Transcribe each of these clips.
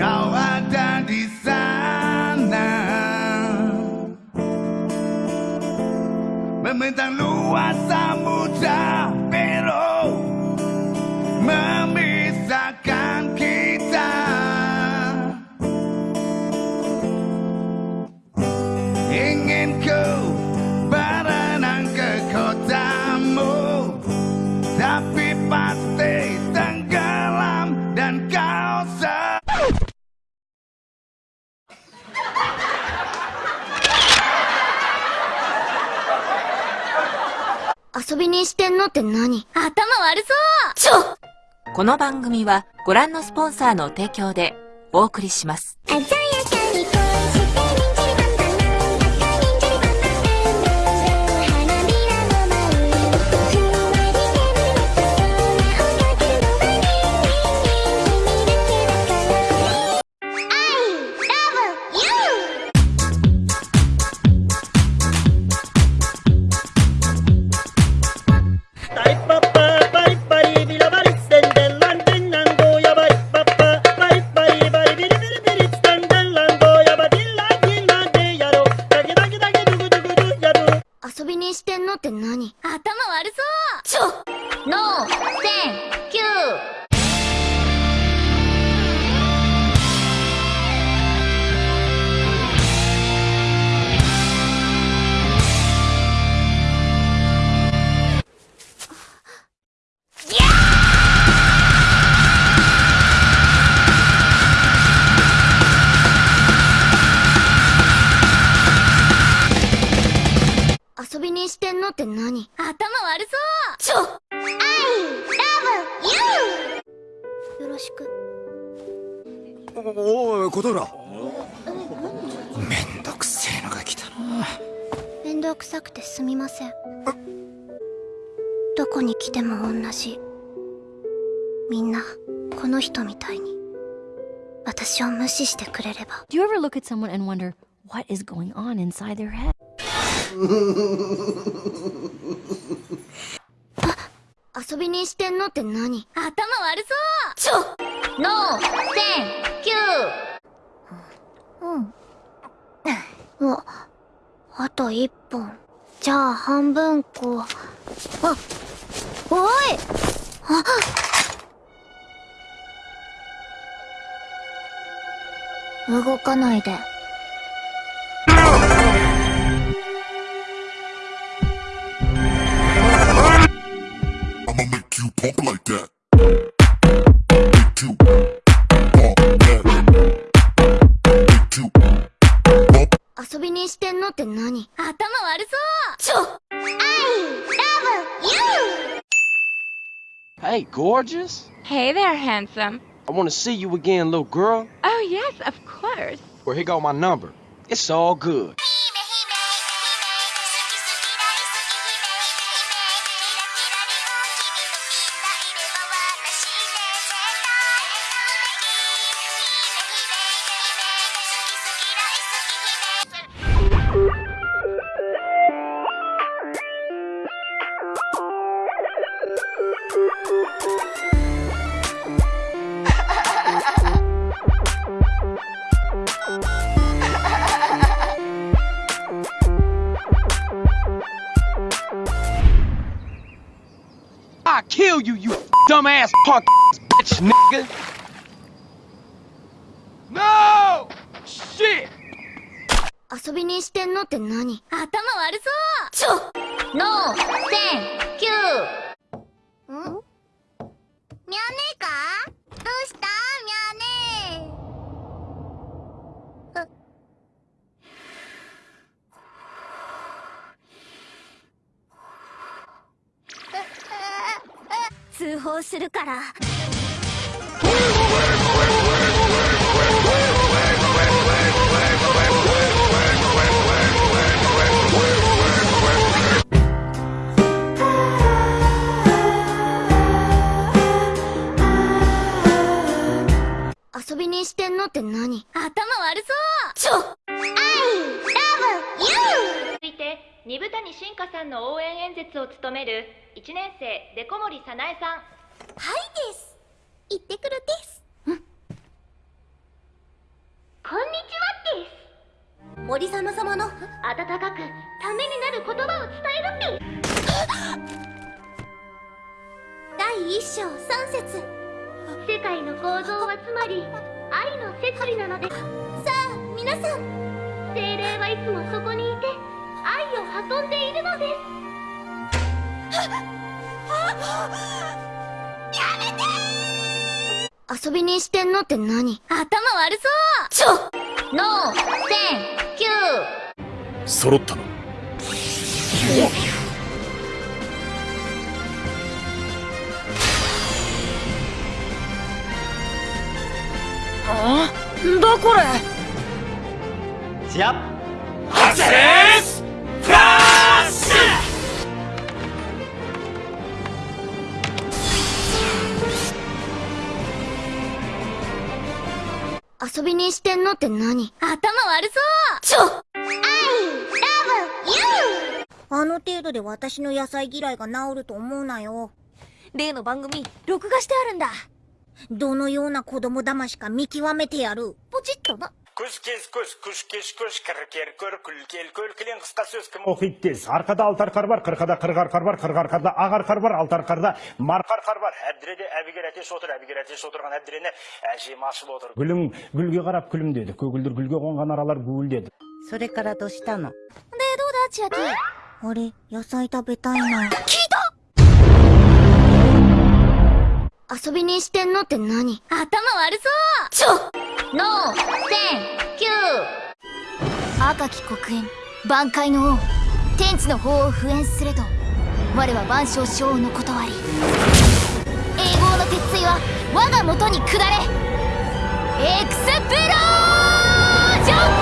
Kau ada di sana. Membentang luas samudra のって何？頭悪そう！ちょこの番組はご覧のスポンサーの提供でお送りします。って何？頭悪そう。ちょ。I love you よろしく。おおい琴浦。めんどくせえのが来たな。面倒くさくてすみません。どこに来ても同じ。みんなこの人みたいに。私を無視してくれれば。Do you ever look at someone and wonder what is going on inside their head? 遊びにしてんのって何？頭悪そう。ちょノーセンキュー。うん。ああと一本。じゃあ半分こう。あおい！あ動かないで make you pump like that. Make you pump that. Make you pump. 遊びにしてんのって何頭悪そうちょ I love you Hey, gorgeous. Hey there, handsome. I want to see you again, little girl. Oh, yes, of course. Well, here go my number. It's all good. I kill you, you dumbass punk bitch nigga. No! Shit! 遊びにしてんのって何頭悪そうちょ !No! 10! 9! するから。遊びにしてんのって何？頭悪そう！ちょ！I love you 続いて二部谷進香さんの応援演説を務める1年生デコ森早苗さんです。行ってくるです。うん。こんにちはです。森様様の温かくためになる言葉を伝えるって第一章三節。世界の構造はつまり愛の摂理なので。さあ皆さん。精霊はいつもそこにいて愛を運んでいるのです遊びにしてんのって何?頭悪そう!ちょノーセンキュー。揃ったの。んだこれ。シアハゼ遊びにしてんのって何？頭悪そう！ちょ！I love you あの程度で私の野菜嫌いが治ると思うなよ。例の番組録画してあるんだ。どのような子供騙しか見極めてやる。ポチッとな Kuş kez kuş, kuş keş kuş, kır ker kör, kül kel kül, kilen kıska söz kim оқиды тез арқада алты арқар бар қырқада қырық арқар бар қырық арқарда ақ арқар бар алты арқарда марқа арқар бар әбдіреде әбігер әтеш отыр әбігер әтеш отырған әбдірені әжем ашып отыр гүлің гүлге қарап күлімдеді көгілдір гүлге қонған аралар гуілдеді それからどうしたのでどうだ千秋あれ、野菜食べたいな。遊びにしてんのって何頭悪そうちょ ノーセンキュー赤き黒炎万界の王。天地の法を敷衍すれど我は万象昇温の理。永劫の鉄槌は我がもとに下れ。エクスプロージョン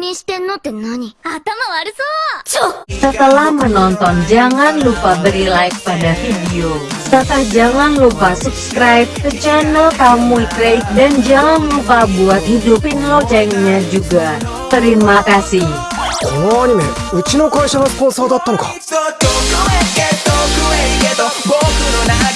にしてんのって何頭悪そうちょ Setelah menonton jangan lupa beri like pada video. Serta jangan lupa subscribe ke channel Kamu Kreik dan jangan lupa buat hidupin loncengnya juga. Terima kasih. このアニメうちの会社がスポンサーだったのか遠くへ遠くへ行けと僕の名